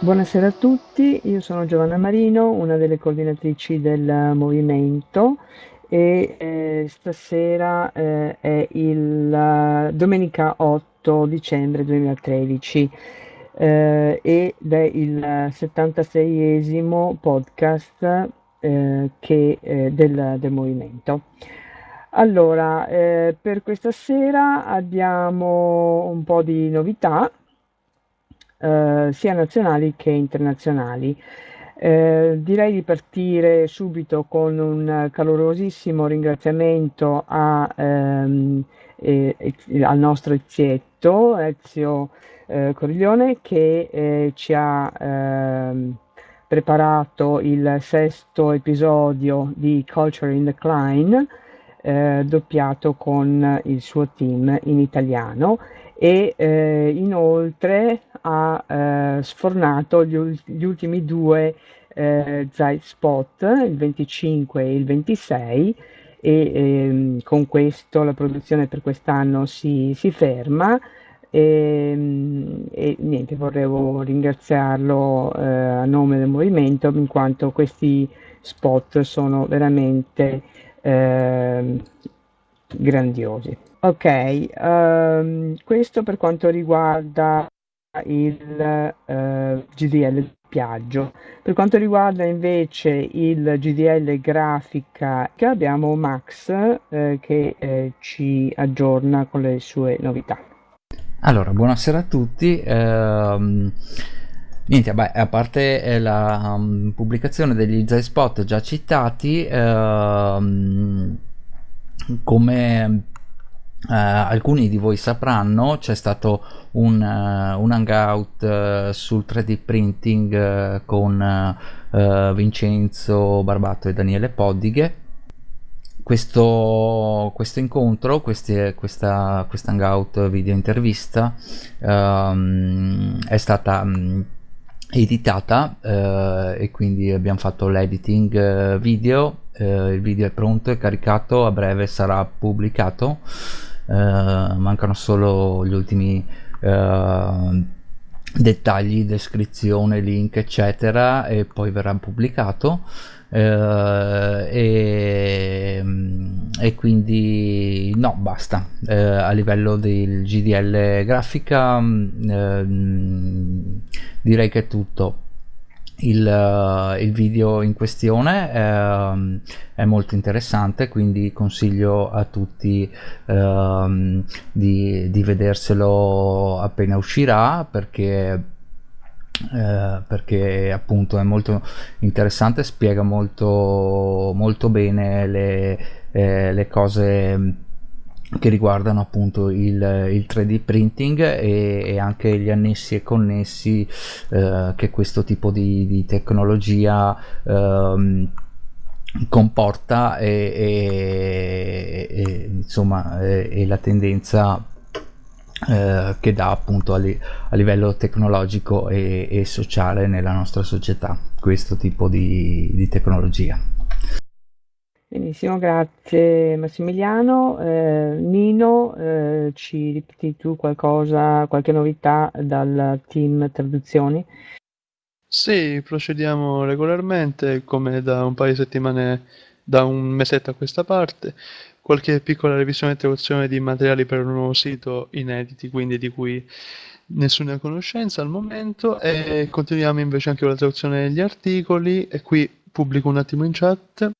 Buonasera a tutti, io sono Giovanna Marino, una delle coordinatrici del movimento e eh, stasera eh, è il uh, domenica 8 dicembre 2013 eh, ed è il 76esimo podcast eh, che, eh, del, del, movimento. Allora, eh, per questa sera abbiamo un po' di novità, sia nazionali che internazionali. Eh, direi di partire subito con un calorosissimo ringraziamento a, ehm, eh, al nostro Ezietto, Ezio eh, Coriglione, che eh, ci ha ehm, preparato il sesto episodio di Culture in Decline, eh, doppiato con il suo team in italiano e eh, inoltre ha eh, sfornato gli, gli, ultimi due eh, Zeit Spot, il 25 e il 26 e ehm, con questo la produzione per quest'anno si, si ferma e, e, niente, volevo ringraziarlo eh, a nome del movimento in quanto questi spot sono veramente eh, grandiosi. Ok, um, questo per quanto riguarda il uh, GDL Piaggio. Per quanto riguarda invece il GDL grafica, abbiamo Max eh, che eh, ci aggiorna con le sue novità. Allora, buonasera a tutti. Uh, niente, beh, a parte eh, la um, pubblicazione degli Z-Spot già citati, uh, come Uh, alcuni di voi sapranno c'è stato un, uh, un hangout uh, sul 3D printing con Vincenzo Barbato e Daniele Poddighe questo, questo incontro, questi, questa, questa hangout video intervista um, è stata um, editata e quindi abbiamo fatto l'editing video. Il video è pronto è caricato a breve sarà pubblicato. Eh, mancano solo gli ultimi eh, dettagli, descrizione, link eccetera e poi verrà pubblicato. eh, e, e, quindi no basta. Eh, a livello del GDL grafica eh, direi che è tutto. Il, uh, il, video in questione è, um, è, molto interessante quindi consiglio a tutti uh, di, di, vederselo appena uscirà perché uh, perché appunto è molto interessante spiega molto molto bene le, eh, le cose che riguardano appunto il, il 3D printing e, e, anche gli annessi e connessi eh, che questo tipo di, di tecnologia eh, comporta e, e, e insomma e, la tendenza eh, che dà appunto a, li, a livello tecnologico e, sociale nella nostra società questo tipo di, di tecnologia. Benissimo, grazie Massimiliano. Eh, Nino, eh, ci ripeti tu qualcosa, qualche novità dal team traduzioni? Sì, procediamo regolarmente come da un paio di settimane, da un mesetto a questa parte. Qualche piccola revisione e traduzione di materiali per un nuovo sito inediti, quindi di cui nessuna conoscenza al momento e continuiamo invece anche con la traduzione degli articoli e qui pubblico un attimo in chat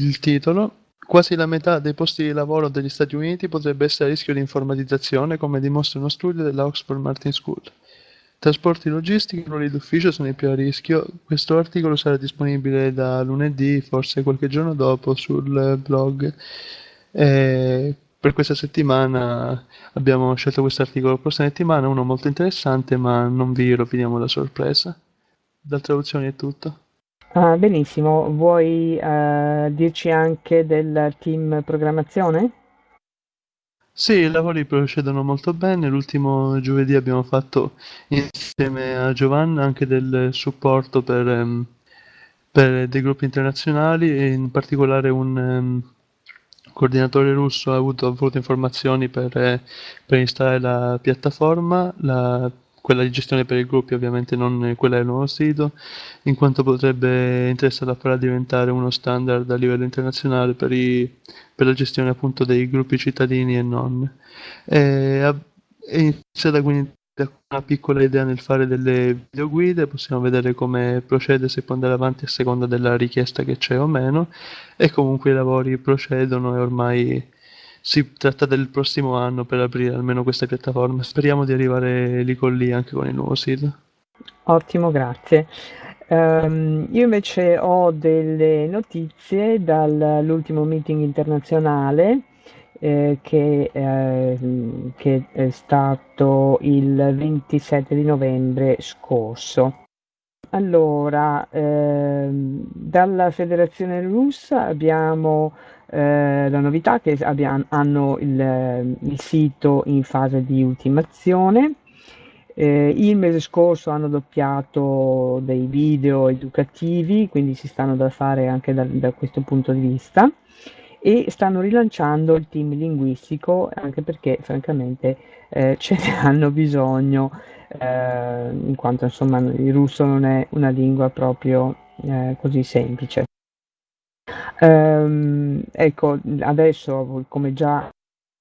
il titolo: Quasi la metà dei posti di lavoro degli Stati Uniti potrebbe essere a rischio di informatizzazione, come dimostra uno studio della Oxford Martin School. Trasporti logistici e ruoli d'ufficio sono i più a rischio. Questo articolo sarà disponibile da lunedì, forse qualche giorno dopo, sul blog. E per questa settimana abbiamo scelto questo articolo. La prossima settimana uno molto interessante, ma non vi roviniamo la sorpresa. Da traduzioni è tutto. Ah, benissimo, vuoi eh, dirci anche del team programmazione? Sì, i lavori procedono molto bene. L'ultimo giovedì abbiamo fatto insieme a Giovanna anche del supporto per, um, per dei gruppi internazionali e in particolare un, um, coordinatore russo ha avuto, ha avuto informazioni per, per, installare la piattaforma, la, quella di gestione per i gruppi ovviamente non quella del nuovo sito, in quanto potrebbe interessare a farla diventare uno standard a livello internazionale per, i, per la gestione appunto dei gruppi cittadini e non. E, è iniziata quindi una piccola idea nel fare delle videoguide, possiamo vedere come procede, se può andare avanti a seconda della richiesta che c'è o meno, e comunque i lavori procedono e ormai si tratta del prossimo anno per aprire almeno questa piattaforma. Speriamo di arrivare lì con lì anche con il nuovo sito. Ottimo, grazie. Um, io invece ho delle notizie dall'ultimo meeting internazionale eh, che, eh, che, è stato il 27 di novembre scorso. Allora, ehm, dalla Federazione Russa abbiamo eh, la novità che abbiamo, hanno il, il, sito in fase di ultimazione. Eh, il mese scorso hanno doppiato dei video educativi, quindi si stanno da fare anche da, da questo punto di vista e stanno rilanciando il team linguistico anche perché francamente eh, ce ne hanno bisogno eh, in quanto insomma il russo non è una lingua proprio eh, così semplice. Ehm, ecco, adesso come già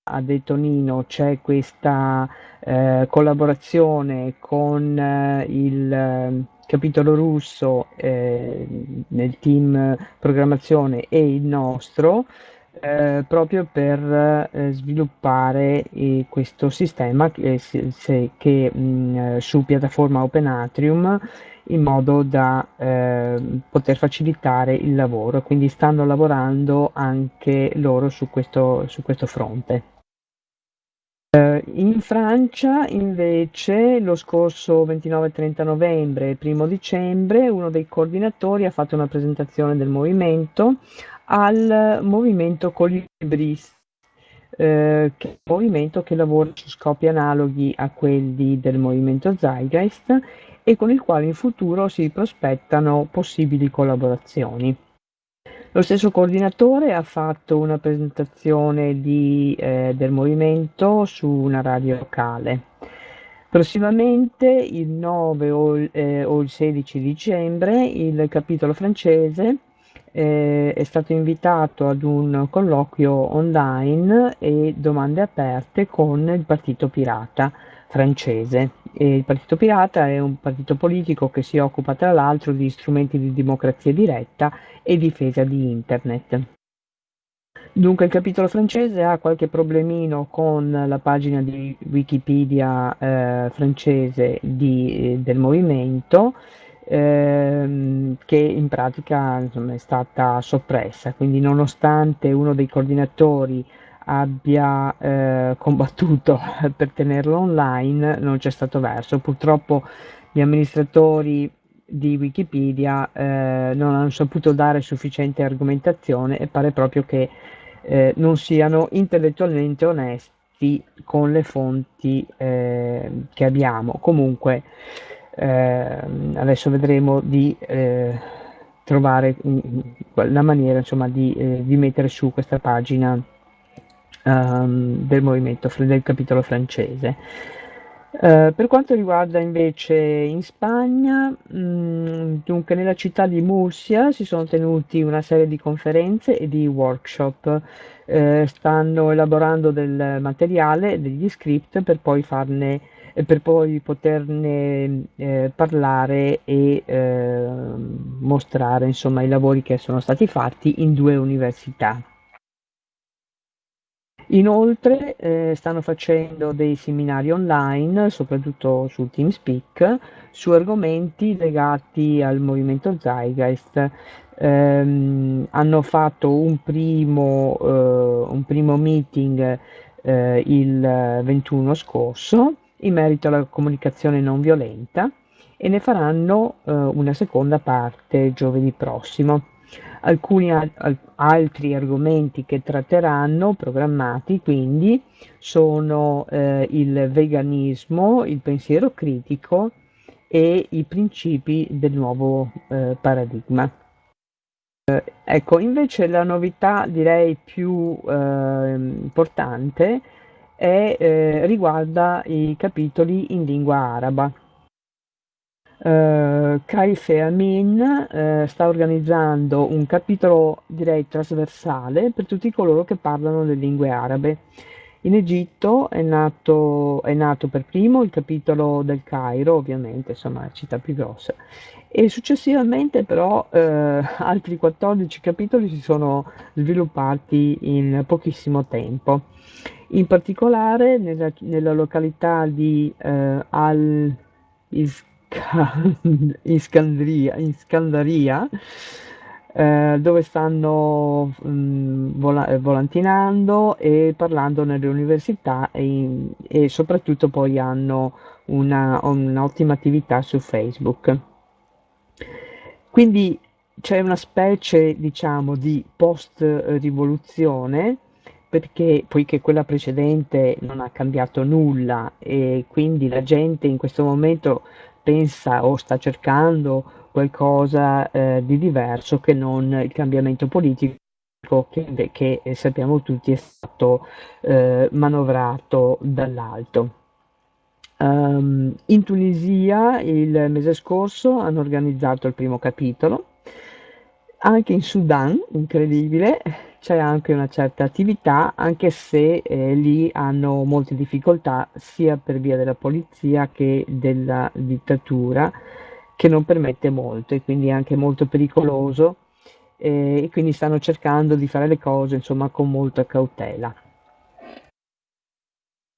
ha detto Nino c'è questa eh, collaborazione con eh, il eh, capitolo russo eh, nel team programmazione e il nostro eh, proprio per eh, sviluppare eh, questo sistema che, se, che mh, mm, su piattaforma Open Atrium in modo da eh, poter facilitare il lavoro. Quindi stanno lavorando anche loro su questo, su questo fronte. In Francia invece lo scorso 29-30 novembre e 1 dicembre uno dei coordinatori ha fatto una presentazione del movimento al movimento Colibris, eh, che è un movimento che lavora su scopi analoghi a quelli del movimento Zeitgeist e con il quale in futuro si prospettano possibili collaborazioni. Lo stesso coordinatore ha fatto una presentazione di, eh, del movimento su una radio locale. Prossimamente, il 9 o, eh, o il 16 dicembre, il capitolo francese eh, è stato invitato ad un colloquio online e domande aperte con il Partito Pirata francese. E il Partito Pirata è un partito politico che si occupa tra l'altro di strumenti di democrazia diretta e difesa di Internet. Dunque il capitolo francese ha qualche problemino con la pagina di Wikipedia eh, francese di, eh, del movimento ehm, che in pratica insomma, è stata soppressa, quindi nonostante uno dei coordinatori abbia eh, combattuto per tenerlo online non c'è stato verso. Purtroppo gli amministratori di Wikipedia eh, non hanno saputo dare sufficiente argomentazione e pare proprio che eh, non siano intellettualmente onesti con le fonti eh, che abbiamo. Comunque adesso vedremo di eh, trovare la maniera insomma di, eh, di, mettere su questa pagina um, del movimento del capitolo francese. Uh, per quanto riguarda invece in Spagna, mh, mm, dunque nella città di Murcia si sono tenuti una serie di conferenze e di workshop, uh, stanno elaborando del materiale, degli script per poi farne per poi poterne eh, parlare e eh, mostrare insomma i lavori che sono stati fatti in due università. Inoltre eh, stanno facendo dei seminari online, soprattutto su TeamSpeak, su argomenti legati al movimento Zeitgeist. Eh, hanno fatto un primo, eh, un primo meeting eh, il 21 scorso in merito alla comunicazione non violenta e ne faranno eh, una seconda parte giovedì prossimo. Alcuni al- altri argomenti che tratteranno, programmati quindi, sono eh, il veganismo, il pensiero critico e i principi del nuovo eh, paradigma. Ecco, invece la novità direi più eh, importante è, eh, riguarda i capitoli in lingua araba. Uh, Kaife Amin uh, sta organizzando un capitolo direi trasversale per tutti coloro che parlano le lingue arabe. In Egitto è nato, è nato per primo il capitolo del Cairo, ovviamente, insomma, la città più grossa, e successivamente però eh, altri 14 capitoli si sono sviluppati in pochissimo tempo. In particolare nella, nella località di eh, Al-Iskandria, Iskandaria, eh, dove stanno mh, mm, vola- volantinando e parlando nelle università e, e soprattutto poi hanno un'ottima attività su Facebook. Quindi c'è una specie, diciamo, di post-rivoluzione, perché poiché quella precedente non ha cambiato nulla e quindi la gente in questo momento pensa o sta cercando qualcosa eh, di diverso che non il cambiamento politico che, che sappiamo tutti è stato eh, manovrato dall'alto. Um, in Tunisia il mese scorso hanno organizzato il primo capitolo, anche in Sudan, incredibile, c'è anche una certa attività, anche se eh, lì hanno molte difficoltà sia per via della polizia che della dittatura, che non permette molto e quindi è anche molto pericoloso eh, e quindi stanno cercando di fare le cose insomma con molta cautela.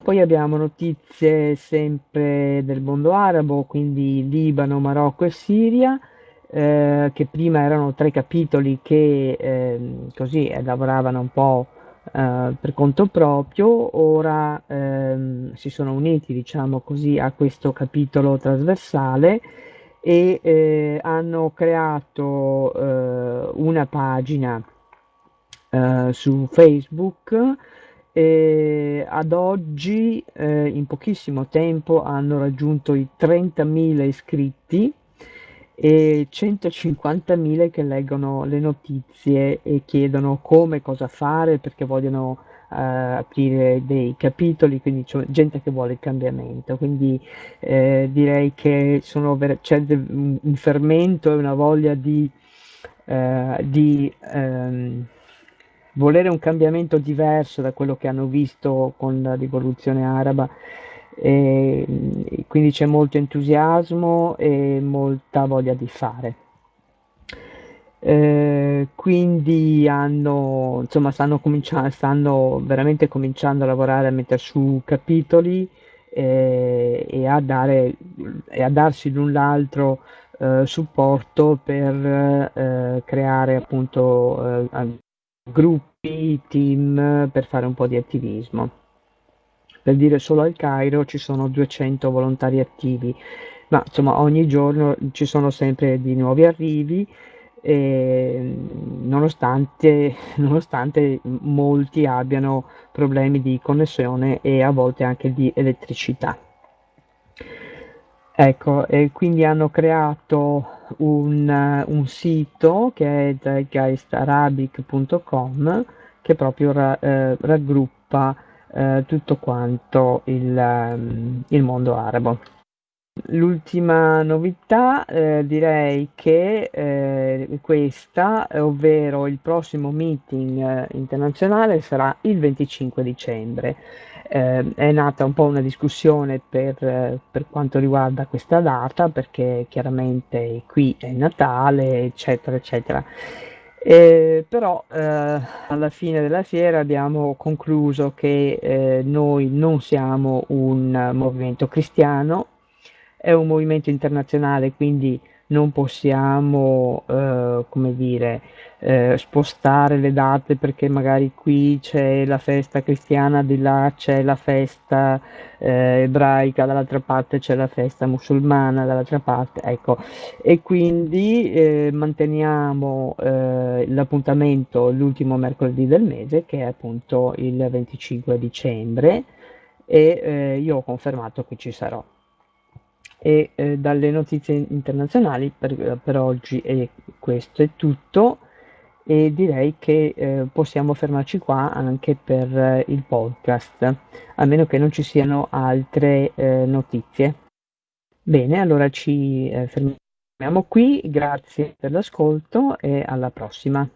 Poi abbiamo notizie sempre del mondo arabo, quindi Libano, Marocco e Siria, eh, che prima erano tre capitoli che eh, così eh, lavoravano un po' eh, per conto proprio, ora ehm, si sono uniti, diciamo così, a questo capitolo trasversale e eh, hanno creato eh, una pagina su Facebook e ad oggi eh, in pochissimo tempo hanno raggiunto i 30.000 iscritti e 150.000 che leggono le notizie e chiedono come, cosa fare perché vogliono eh, aprire dei capitoli, quindi c'è gente che vuole il cambiamento. Quindi eh, direi che c'è un fermento e una voglia di, eh, di ehm, volere un cambiamento diverso da quello che hanno visto con la rivoluzione araba. E, quindi c'è molto entusiasmo e molta voglia di fare. Eh, quindi hanno, insomma, stanno, cominciando, stanno veramente cominciando a lavorare a mettere su capitoli eh, e, a dare, e a darsi l'un l'altro eh, supporto per eh, creare appunto eh, gruppi, team per fare un po' di attivismo. Per dire solo al Cairo ci sono 200 volontari attivi, ma insomma ogni giorno ci sono sempre di nuovi arrivi nonostante, nonostante molti abbiano problemi di connessione e a volte anche di elettricità. Ecco, e quindi hanno creato un, un sito che è zeitgeistarabic.com che proprio ra, eh, raggruppa eh, tutto quanto il, um, il, mondo arabo. L'ultima novità eh, direi che eh, questa, ovvero il prossimo meeting eh, internazionale sarà il 25 dicembre eh, è nata un po' una discussione per, per, quanto riguarda questa data, perché chiaramente qui è Natale, eccetera, eccetera. Eh, però eh, alla fine della fiera abbiamo concluso che eh, noi non siamo un movimento cristiano, è un movimento internazionale, quindi non possiamo, eh, come dire, eh, spostare le date perché magari qui c'è la festa cristiana, di là c'è la festa eh, ebraica, dall'altra parte c'è la festa musulmana, dall'altra parte, ecco. E quindi eh, manteniamo eh, l'appuntamento l'ultimo mercoledì del mese, che è appunto il 25 dicembre, e eh, io ho confermato che ci sarò e eh, dalle notizie internazionali per, per oggi è questo è tutto e direi che eh, possiamo fermarci qua anche per eh, il podcast, a meno che non ci siano altre eh, notizie. Bene, allora ci eh, fermiamo qui, grazie per l'ascolto e alla prossima.